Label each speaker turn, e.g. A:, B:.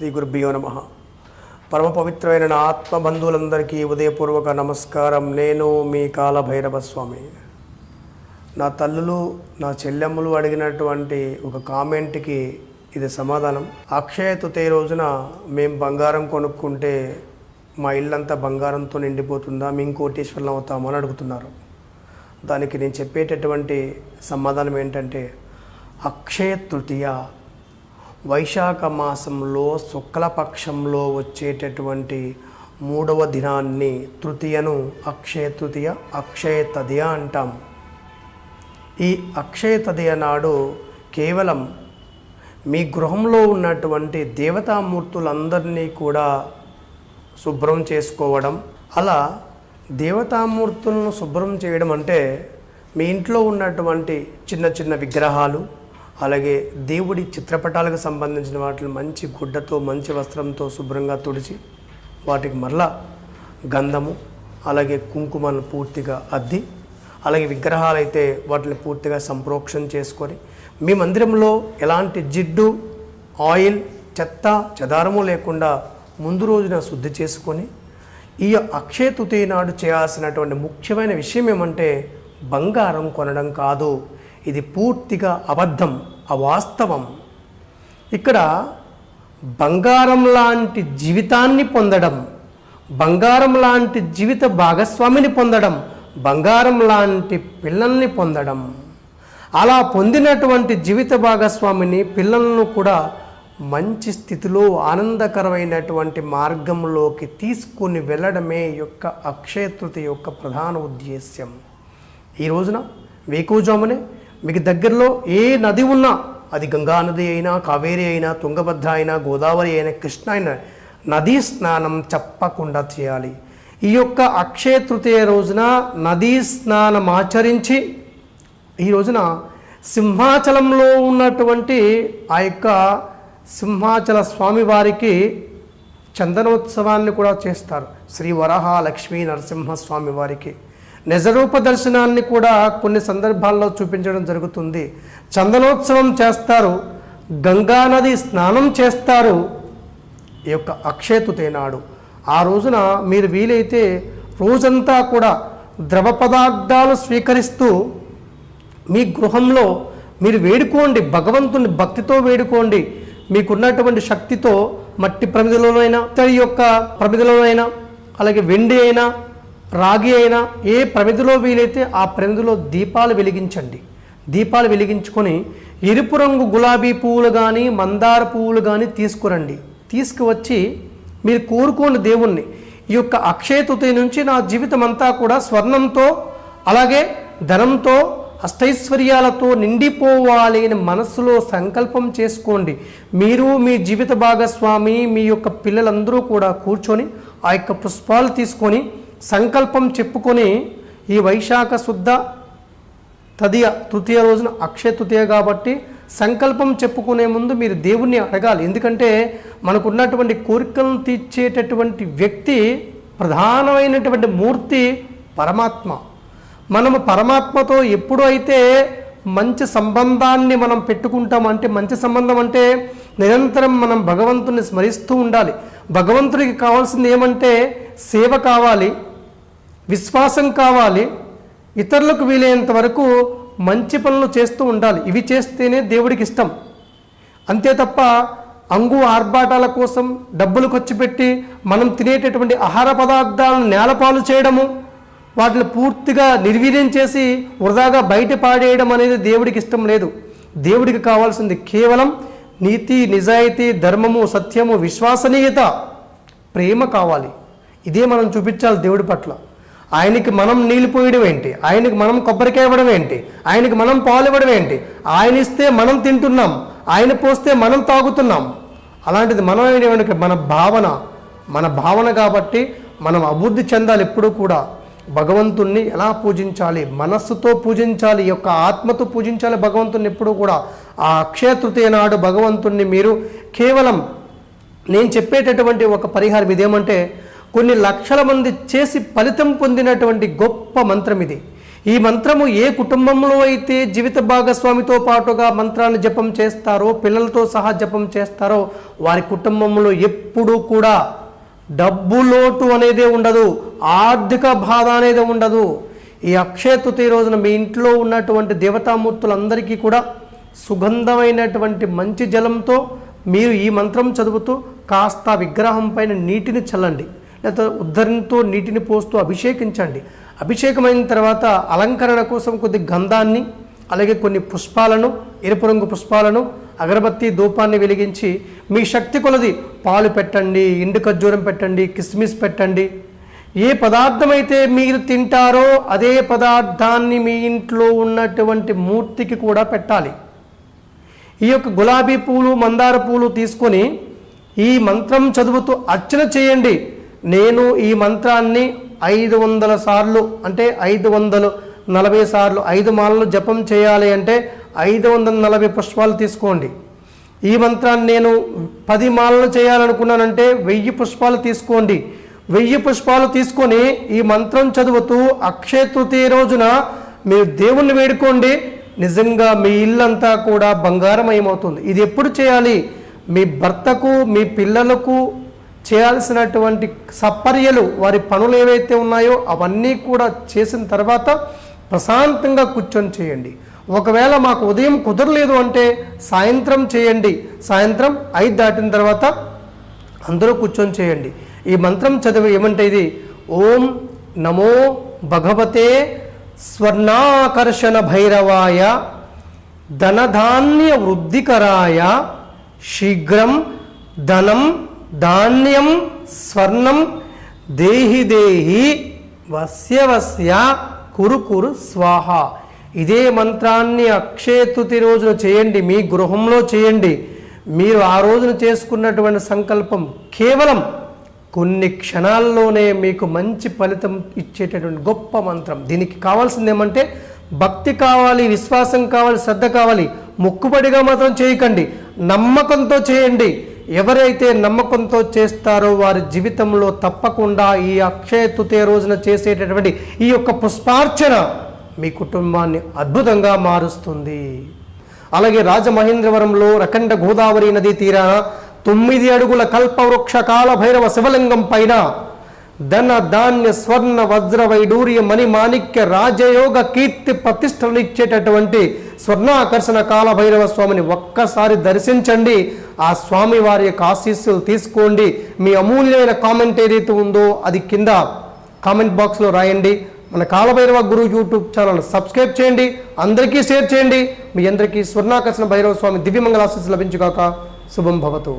A: శ్రీ గురుభ్యో నమ. పరమ పవిత్రమైన నా ఆత్మబంధువులందరికీ ఉదయపూర్వక నమస్కారం. నేను మీ కాలభైరవ స్వామి నా తల్లులు నా చెల్లెమ్మలు అడిగినటువంటి ఒక కామెంట్కి ఇది సమాధానం. అక్షయ తుతే రోజున మేము బంగారం కొనుక్కుంటే మా ఇల్లంతా బంగారంతో నిండిపోతుందా? మేము కోటీశ్వరులం అవుతామని అడుగుతున్నారు. దానికి నేను చెప్పేటటువంటి సమాధానం ఏంటంటే అక్షయ తృతీయ వైశాఖ మాసంలో శుక్లపక్షంలో వచ్చేటటువంటి మూడవ దినాన్ని తృతీయను అక్షయ తృతీయ అక్షయ తదియ అంటాం. ఈ అక్షయ తదియ నాడు కేవలం మీ గృహంలో ఉన్నటువంటి దేవతామూర్తులందరినీ కూడా శుభ్రం చేసుకోవడం అలా దేవతామూర్తులను శుభ్రం చేయడం అంటే మీ ఇంట్లో ఉన్నటువంటి చిన్న చిన్న విగ్రహాలు అలాగే దేవుడి చిత్రపటాలకు సంబంధించిన వాటిని మంచి గుడ్డతో మంచి వస్త్రంతో శుభ్రంగా తుడిచి వాటికి మరలా గంధము అలాగే కుంకుమను పూర్తిగా అద్ది అలాగే విగ్రహాలు అయితే వాటిని పూర్తిగా సంప్రోక్షణ చేసుకొని మీ మందిరంలో ఎలాంటి జిడ్డు ఆయిల్ చెత్త చెదారము లేకుండా ముందు రోజున శుద్ధి చేసుకొని ఈ అక్షయ తృతీయ నాడు చేయాల్సినటువంటి ముఖ్యమైన విషయం ఏమంటే బంగారం కొనడం కాదు. ఇది పూర్తిగా అబద్ధం అవాస్తవం. ఇక్కడ బంగారం లాంటి జీవితాన్ని పొందడం బంగారం లాంటి జీవిత భాగస్వామిని పొందడం బంగారం లాంటి పిల్లల్ని పొందడం. అలా పొందినటువంటి జీవిత భాగస్వామిని పిల్లలను కూడా మంచి స్థితిలో ఆనందకరమైనటువంటి మార్గంలోకి తీసుకుని వెళ్ళడమే యొక్క అక్షయ యొక్క ప్రధాన ఉద్దేశ్యం. ఈ రోజున వేకువజామునే మీకు దగ్గరలో ఏ నది ఉన్నా అది గంగా నది అయినా కావేరి అయినా తుంగభద్ర అయినా గోదావరి అయినా కృష్ణ అయినా నదీ స్నానం చెప్పకుండా చేయాలి. ఈ యొక్క అక్షయ తృతీయ రోజున నదీ స్నానం ఆచరించి ఈ రోజున సింహాచలంలో ఉన్నటువంటి ఆ యొక్క సింహాచల స్వామివారికి చందనోత్సవాన్ని కూడా చేస్తారు. శ్రీ వరహ లక్ష్మీ నరసింహస్వామి వారికి. నిజరూప దర్శనాన్ని కూడా కొన్ని సందర్భాల్లో చూపించడం జరుగుతుంది. చందనోత్సవం చేస్తారు. గంగానది స్నానం చేస్తారు. ఈ యొక్క అక్షయతుతేనాడు ఆ రోజున మీరు వీలైతే రోజంతా కూడా ద్రవ పదార్థాలు స్వీకరిస్తూ మీ గృహంలో మీరు వేడుకోండి. భగవంతుని భక్తితో వేడుకోండి. మీకున్నటువంటి శక్తితో మట్టి ప్రమిదలోనైనా ఇతడి యొక్క ప్రమిదలోనైనా అలాగే వెండి అయినా రాగి అయినా ఏ ప్రమిదిలో వీలైతే ఆ ప్రమిదిలో దీపాలు వెలిగించండి. దీపాలు వెలిగించుకొని ఎరుపు రంగు గులాబీ పువ్వులు కానీ మందార పువ్వులు కానీ తీసుకురండి. తీసుకువచ్చి మీరు కోరుకోండి దేవుణ్ణి. ఈ యొక్క అక్షయ తృతీయ నుంచి నా జీవితం అంతా కూడా స్వర్ణంతో అలాగే ధనంతో అష్టైశ్వర్యాలతో నిండిపోవాలి అని మనస్సులో సంకల్పం చేసుకోండి. మీరు మీ జీవిత భాగస్వామి మీ యొక్క పిల్లలందరూ కూడా కూర్చొని ఆ యొక్క పుష్పాలు తీసుకొని సంకల్పం చెప్పుకొని ఈ వైశాఖ శుద్ధ తదియ తృతీయ రోజున అక్షయ తృతీయ కాబట్టి సంకల్పం చెప్పుకునే ముందు మీరు దేవుణ్ణి అడగాలి. ఎందుకంటే మనకున్నటువంటి కోరికలను తీర్చేటటువంటి వ్యక్తి ప్రధానమైనటువంటి మూర్తి పరమాత్మ. మనము పరమాత్మతో ఎప్పుడు అయితే మంచి సంబంధాన్ని మనం పెట్టుకుంటాం అంటే మంచి సంబంధం అంటే నిరంతరం మనం భగవంతుని స్మరిస్తూ ఉండాలి. భగవంతుడికి కావాల్సింది ఏమంటే సేవ కావాలి. విశ్వాసం కావాలి. ఇతరులకు వీలైనంత వరకు మంచి పనులు చేస్తూ ఉండాలి. ఇవి చేస్తేనే దేవుడికి ఇష్టం. అంతే తప్ప అంగు ఆర్భాటాల కోసం డబ్బులు ఖర్చు పెట్టి మనం తినేటటువంటి ఆహార పదార్థాలను నేలపాలు చేయడము వాటిని పూర్తిగా నిర్వీర్యం చేసి వృధాగా బయట పాడేయడం అనేది దేవుడికి ఇష్టం లేదు. దేవుడికి కావాల్సింది కేవలం నీతి నిజాయితీ ధర్మము సత్యము విశ్వసనీయత ప్రేమ కావాలి. ఇదే మనం చూపించాలి దేవుడి పట్ల. ఆయనకి మనం నీళ్ళు పోయడం ఏంటి? ఆయనకి మనం కొబ్బరికాయ ఇవ్వడం ఏంటి? ఆయనకి మనం పాలు ఇవ్వడం ఏంటి? ఆయన ఇస్తే మనం తింటున్నాం. ఆయన పోస్తే మనం తాగుతున్నాం. అలాంటిది మనం ఏమిటి మన భావన మన భావన కాబట్టి మనం అభివృద్ధి చెందాలి ఎప్పుడూ కూడా. భగవంతుణ్ణి ఎలా పూజించాలి? మనస్సుతో పూజించాలి ఈ యొక్క ఆత్మతో పూజించాలి భగవంతుణ్ణి ఎప్పుడూ కూడా. ఆ అక్షయ తృతీయ నాడు భగవంతుణ్ణి మీరు కేవలం నేను చెప్పేటటువంటి ఒక పరిహారం ఇదేమంటే కొన్ని లక్షల మంది చేసి ఫలితం పొందినటువంటి గొప్ప మంత్రం ఇది. ఈ మంత్రము ఏ కుటుంబంలో అయితే జీవిత భాగస్వామితో పాటుగా మంత్రాన్ని జపం చేస్తారో పిల్లలతో సహా జపం చేస్తారో వారి కుటుంబంలో ఎప్పుడూ కూడా డబ్బు లోటు అనేది ఉండదు ఆర్థిక బాధ అనేది ఉండదు. ఈ అక్షయ తృతీయ రోజున మీ ఇంట్లో ఉన్నటువంటి దేవతామూర్తులందరికీ కూడా సుగంధమైనటువంటి మంచి జలంతో మీరు ఈ మంత్రం చదువుతూ కాస్త విగ్రహం పైన నీటిని చల్లండి. లేదా ఉద్ధరణతో నీటిని పోస్తూ అభిషేకించండి. అభిషేకమైన తర్వాత అలంకరణ కోసం కొద్ది గంధాన్ని అలాగే కొన్ని పుష్పాలను ఎరుపు రంగు పుష్పాలను అగరబత్తి ధూపాన్ని వెలిగించి మీ శక్తి కొలది పాలు పెట్టండి ఎండు ఖర్జూరం పెట్టండి కిస్మిస్ పెట్టండి. ఏ పదార్థమైతే మీరు తింటారో అదే పదార్థాన్ని మీ ఇంట్లో ఉన్నటువంటి మూర్తికి కూడా పెట్టాలి. ఈ యొక్క గులాబీ పూలు మందార పూలు తీసుకొని ఈ మంత్రం చదువుతూ అర్చన చేయండి. నేను ఈ మంత్రాన్ని ఐదు వందల సార్లు అంటే ఐదు వందలు నలభై సార్లు ఐదు మాలలు జపం చేయాలి అంటే ఐదు వందల నలభై పుష్పాలు తీసుకోండి. ఈ మంత్రాన్ని నేను పది మాలలు చేయాలనుకున్నానంటే వెయ్యి పుష్పాలు తీసుకోండి. వెయ్యి పుష్పాలు తీసుకొని ఈ మంత్రం చదువుతూ అక్షయ తృతీయ రోజున మీరు దేవుణ్ణి వేడుకోండి. నిజంగా మీ ఇల్లంతా కూడా బంగారమయమవుతుంది. ఇది ఎప్పుడు చేయాలి? మీ భర్తకు మీ పిల్లలకు చేయాల్సినటువంటి సపర్యలు వారి పనులు ఏవైతే ఉన్నాయో అవన్నీ కూడా చేసిన తర్వాత ప్రశాంతంగా కూర్చొని చేయండి. ఒకవేళ మాకు ఉదయం కుదరలేదు అంటే సాయంత్రం చేయండి. సాయంత్రం ఐదు దాటిన తర్వాత అందరూ కూర్చొని చేయండి. ఈ మంత్రం చదివి ఏమంటే ఇది? ఓం నమో భగవతే స్వర్ణాకర్షణ భైరవాయ ధనధాన్య వృద్ధికరాయ శీఘ్రం ధనం ధాన్యం స్వర్ణం దేహి దేహి వస్య వస్య కురు కురు స్వాహ. ఇదే మంత్రాన్ని అక్షయ తృతీయ రోజున చేయండి మీ గృహంలో చేయండి. మీరు ఆ రోజున చేసుకున్నటువంటి సంకల్పం కేవలం కొన్ని క్షణాల్లోనే మీకు మంచి ఫలితం ఇచ్చేటటువంటి గొప్ప మంత్రం. దీనికి కావాల్సింది ఏమంటే భక్తి కావాలి విశ్వాసం కావాలి శ్రద్ధ కావాలి. మొక్కుబడిగా మాత్రం చేయకండి. నమ్మకంతో చేయండి. ఎవరైతే నమ్మకంతో చేస్తారో వారి జీవితంలో తప్పకుండా ఈ అక్షయ తృతీయ రోజున చేసేటటువంటి ఈ యొక్క పుష్పార్చన మీ కుటుంబాన్ని అద్భుతంగా మారుస్తుంది. అలాగే రాజమహేంద్రవరంలో రకండ గోదావరి నదీ తీరాన తొమ్మిది అడుగుల కల్పవృక్ష కాల భైరవ శివలింగం పైన ధన ధాన్య స్వర్ణ వజ్ర వైడూర్య మణి మాణిక్య రాజయోగ కీర్తి ప్రతిష్టలు ఇచ్చేటటువంటి స్వర్ణాకర్షణ కాల భైరవ స్వామిని ఒక్కసారి దర్శించండి. ఆ స్వామి వారి యొక్క ఆశీస్సులు తీసుకోండి. మీ అమూల్యమైన కామెంట్ ఏదైతే ఉందో అది కింద కామెంట్ బాక్స్లో రాయండి. మన Kalabhairava Guru YouTube channel subscribe చేయండి. అందరికీ షేర్ చేయండి. మీ అందరికీ స్వర్ణాకర్షణ భైరవ స్వామి దివ్యమంగళ ఆశీస్సు లభించుగాక. శుభం భవతు.